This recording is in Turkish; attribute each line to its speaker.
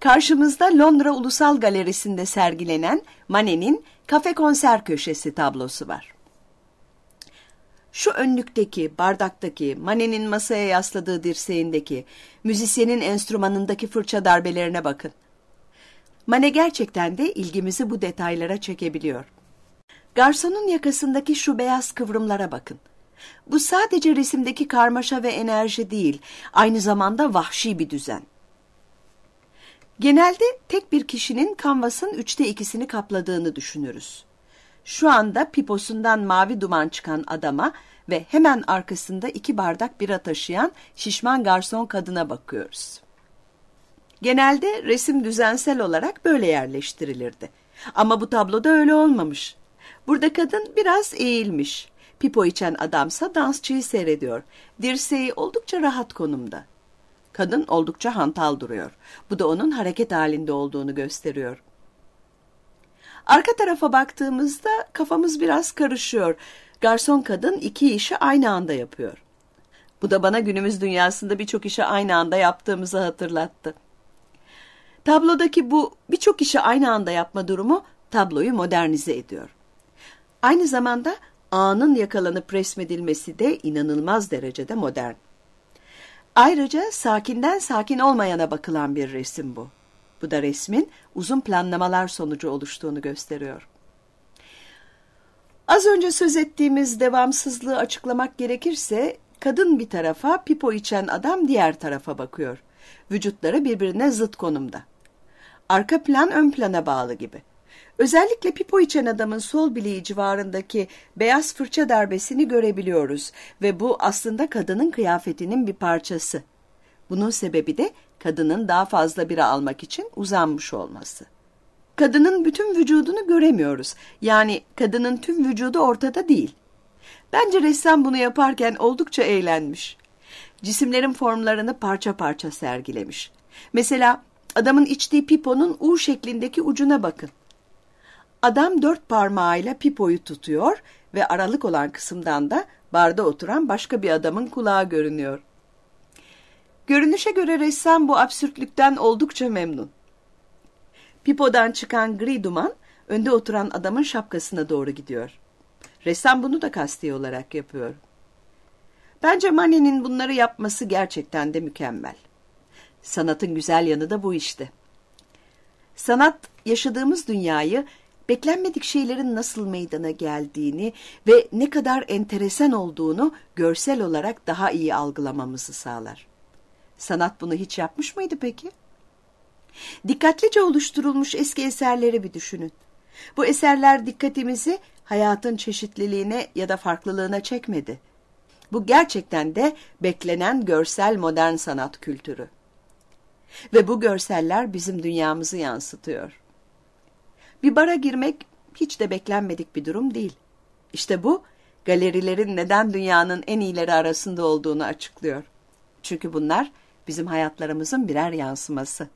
Speaker 1: Karşımızda Londra Ulusal Galerisi'nde sergilenen Manet'in Kafe Konser Köşesi tablosu var. Şu önlükteki, bardaktaki, Manet'in masaya yasladığı dirseğindeki, müzisyenin enstrümanındaki fırça darbelerine bakın. Manet gerçekten de ilgimizi bu detaylara çekebiliyor. Garsonun yakasındaki şu beyaz kıvrımlara bakın. Bu sadece resimdeki karmaşa ve enerji değil, aynı zamanda vahşi bir düzen. Genelde tek bir kişinin kanvasın üçte ikisini kapladığını düşünürüz. Şu anda piposundan mavi duman çıkan adama ve hemen arkasında iki bardak bira taşıyan şişman garson kadına bakıyoruz. Genelde resim düzensel olarak böyle yerleştirilirdi. Ama bu tabloda öyle olmamış. Burada kadın biraz eğilmiş. Pipo içen adamsa dansçıyı seyrediyor. Dirseği oldukça rahat konumda. Kadın oldukça hantal duruyor. Bu da onun hareket halinde olduğunu gösteriyor. Arka tarafa baktığımızda kafamız biraz karışıyor. Garson kadın iki işi aynı anda yapıyor. Bu da bana günümüz dünyasında birçok işi aynı anda yaptığımızı hatırlattı. Tablodaki bu birçok işi aynı anda yapma durumu tabloyu modernize ediyor. Aynı zamanda anın yakalanıp resmedilmesi de inanılmaz derecede modern. Ayrıca sakinden sakin olmayana bakılan bir resim bu. Bu da resmin uzun planlamalar sonucu oluştuğunu gösteriyor. Az önce söz ettiğimiz devamsızlığı açıklamak gerekirse kadın bir tarafa, pipo içen adam diğer tarafa bakıyor. Vücutları birbirine zıt konumda. Arka plan ön plana bağlı gibi. Özellikle pipo içen adamın sol bileği civarındaki beyaz fırça darbesini görebiliyoruz ve bu aslında kadının kıyafetinin bir parçası. Bunun sebebi de kadının daha fazla bira almak için uzanmış olması. Kadının bütün vücudunu göremiyoruz. Yani kadının tüm vücudu ortada değil. Bence ressam bunu yaparken oldukça eğlenmiş. Cisimlerin formlarını parça parça sergilemiş. Mesela adamın içtiği piponun U şeklindeki ucuna bakın. Adam dört parmağıyla pipoyu tutuyor ve aralık olan kısımdan da barda oturan başka bir adamın kulağı görünüyor. Görünüşe göre ressam bu absürtlükten oldukça memnun. Pipodan çıkan gri duman önde oturan adamın şapkasına doğru gidiyor. Ressam bunu da kasti olarak yapıyor. Bence Manet'in bunları yapması gerçekten de mükemmel. Sanatın güzel yanı da bu işte. Sanat yaşadığımız dünyayı beklenmedik şeylerin nasıl meydana geldiğini ve ne kadar enteresan olduğunu görsel olarak daha iyi algılamamızı sağlar. Sanat bunu hiç yapmış mıydı peki? Dikkatlice oluşturulmuş eski eserleri bir düşünün. Bu eserler dikkatimizi hayatın çeşitliliğine ya da farklılığına çekmedi. Bu gerçekten de beklenen görsel modern sanat kültürü. Ve bu görseller bizim dünyamızı yansıtıyor. Bir bara girmek hiç de beklenmedik bir durum değil. İşte bu galerilerin neden dünyanın en iyileri arasında olduğunu açıklıyor. Çünkü bunlar bizim hayatlarımızın birer yansıması.